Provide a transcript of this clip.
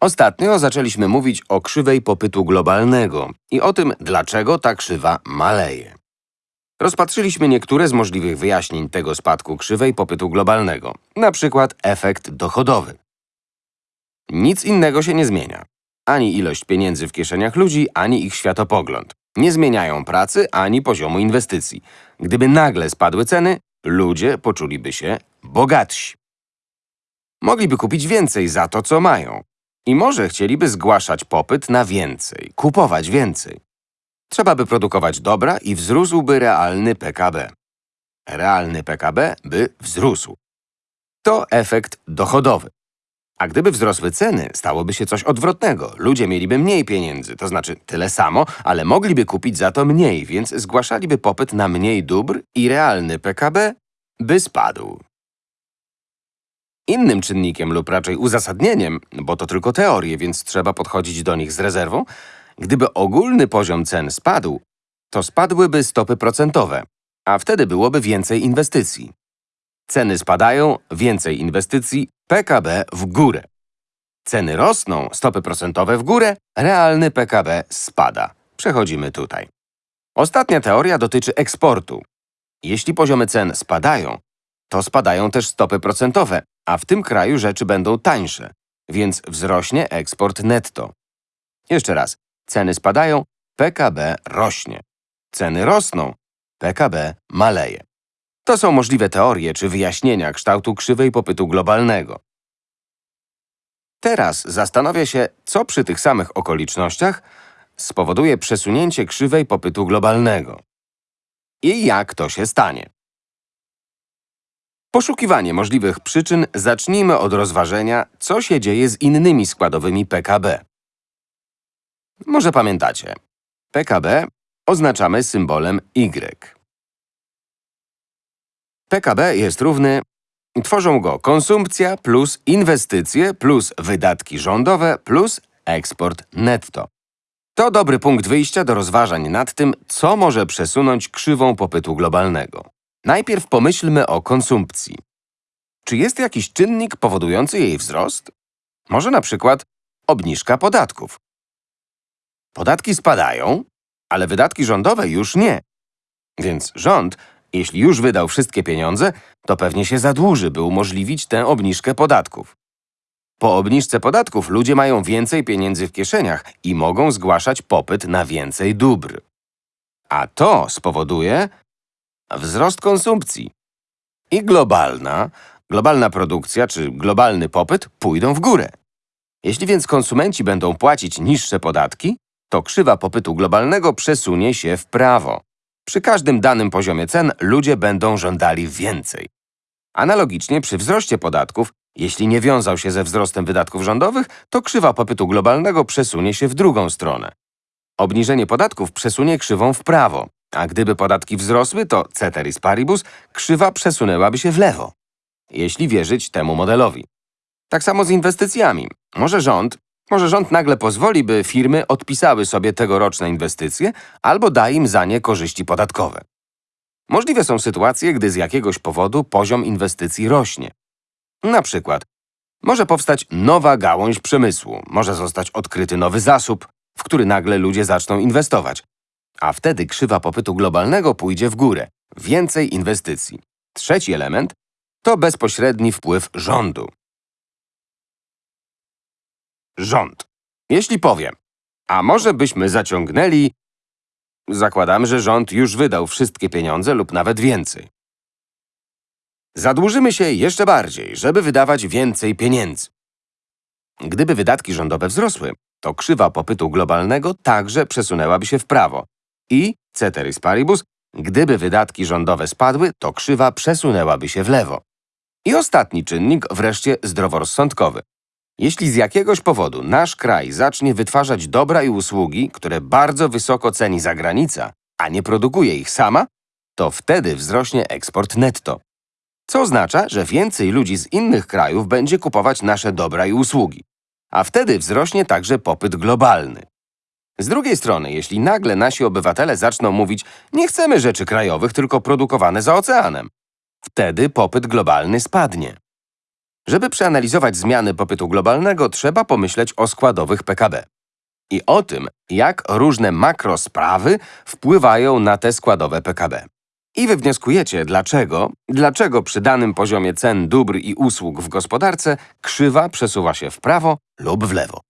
Ostatnio zaczęliśmy mówić o krzywej popytu globalnego i o tym, dlaczego ta krzywa maleje. Rozpatrzyliśmy niektóre z możliwych wyjaśnień tego spadku krzywej popytu globalnego, na przykład efekt dochodowy. Nic innego się nie zmienia. Ani ilość pieniędzy w kieszeniach ludzi, ani ich światopogląd. Nie zmieniają pracy, ani poziomu inwestycji. Gdyby nagle spadły ceny, ludzie poczuliby się bogatsi. Mogliby kupić więcej za to, co mają. I może chcieliby zgłaszać popyt na więcej, kupować więcej. Trzeba by produkować dobra i wzrósłby realny PKB. Realny PKB by wzrósł. To efekt dochodowy. A gdyby wzrosły ceny, stałoby się coś odwrotnego. Ludzie mieliby mniej pieniędzy, to znaczy tyle samo, ale mogliby kupić za to mniej, więc zgłaszaliby popyt na mniej dóbr i realny PKB by spadł. Innym czynnikiem lub raczej uzasadnieniem, bo to tylko teorie, więc trzeba podchodzić do nich z rezerwą, gdyby ogólny poziom cen spadł, to spadłyby stopy procentowe, a wtedy byłoby więcej inwestycji. Ceny spadają, więcej inwestycji, PKB w górę. Ceny rosną, stopy procentowe w górę, realny PKB spada. Przechodzimy tutaj. Ostatnia teoria dotyczy eksportu. Jeśli poziomy cen spadają, to spadają też stopy procentowe, a w tym kraju rzeczy będą tańsze, więc wzrośnie eksport netto. Jeszcze raz, ceny spadają, PKB rośnie. Ceny rosną, PKB maleje. To są możliwe teorie czy wyjaśnienia kształtu krzywej popytu globalnego. Teraz zastanawia się, co przy tych samych okolicznościach spowoduje przesunięcie krzywej popytu globalnego. I jak to się stanie. Poszukiwanie możliwych przyczyn zacznijmy od rozważenia, co się dzieje z innymi składowymi PKB. Może pamiętacie, PKB oznaczamy symbolem Y. PKB jest równy, tworzą go konsumpcja plus inwestycje plus wydatki rządowe plus eksport netto. To dobry punkt wyjścia do rozważań nad tym, co może przesunąć krzywą popytu globalnego. Najpierw pomyślmy o konsumpcji. Czy jest jakiś czynnik powodujący jej wzrost? Może na przykład obniżka podatków. Podatki spadają, ale wydatki rządowe już nie. Więc rząd, jeśli już wydał wszystkie pieniądze, to pewnie się zadłuży, by umożliwić tę obniżkę podatków. Po obniżce podatków ludzie mają więcej pieniędzy w kieszeniach i mogą zgłaszać popyt na więcej dóbr. A to spowoduje wzrost konsumpcji. I globalna, globalna produkcja czy globalny popyt pójdą w górę. Jeśli więc konsumenci będą płacić niższe podatki, to krzywa popytu globalnego przesunie się w prawo. Przy każdym danym poziomie cen ludzie będą żądali więcej. Analogicznie przy wzroście podatków, jeśli nie wiązał się ze wzrostem wydatków rządowych, to krzywa popytu globalnego przesunie się w drugą stronę. Obniżenie podatków przesunie krzywą w prawo, a gdyby podatki wzrosły, to ceteris paribus krzywa przesunęłaby się w lewo. Jeśli wierzyć temu modelowi. Tak samo z inwestycjami. Może rząd, może rząd nagle pozwoli, by firmy odpisały sobie tegoroczne inwestycje albo da im za nie korzyści podatkowe. Możliwe są sytuacje, gdy z jakiegoś powodu poziom inwestycji rośnie. Na przykład, może powstać nowa gałąź przemysłu, może zostać odkryty nowy zasób, w który nagle ludzie zaczną inwestować. A wtedy krzywa popytu globalnego pójdzie w górę. Więcej inwestycji. Trzeci element to bezpośredni wpływ rządu. Rząd. Jeśli powiem, a może byśmy zaciągnęli… Zakładamy, że rząd już wydał wszystkie pieniądze lub nawet więcej. Zadłużymy się jeszcze bardziej, żeby wydawać więcej pieniędzy. Gdyby wydatki rządowe wzrosły, to krzywa popytu globalnego także przesunęłaby się w prawo. I, ceteris paribus, gdyby wydatki rządowe spadły, to krzywa przesunęłaby się w lewo. I ostatni czynnik, wreszcie zdroworozsądkowy. Jeśli z jakiegoś powodu nasz kraj zacznie wytwarzać dobra i usługi, które bardzo wysoko ceni zagranica, a nie produkuje ich sama, to wtedy wzrośnie eksport netto. Co oznacza, że więcej ludzi z innych krajów będzie kupować nasze dobra i usługi. A wtedy wzrośnie także popyt globalny. Z drugiej strony, jeśli nagle nasi obywatele zaczną mówić nie chcemy rzeczy krajowych, tylko produkowane za oceanem, wtedy popyt globalny spadnie. Żeby przeanalizować zmiany popytu globalnego, trzeba pomyśleć o składowych PKB i o tym, jak różne makrosprawy wpływają na te składowe PKB. I wywnioskujecie, dlaczego, dlaczego przy danym poziomie cen dóbr i usług w gospodarce krzywa przesuwa się w prawo lub w lewo.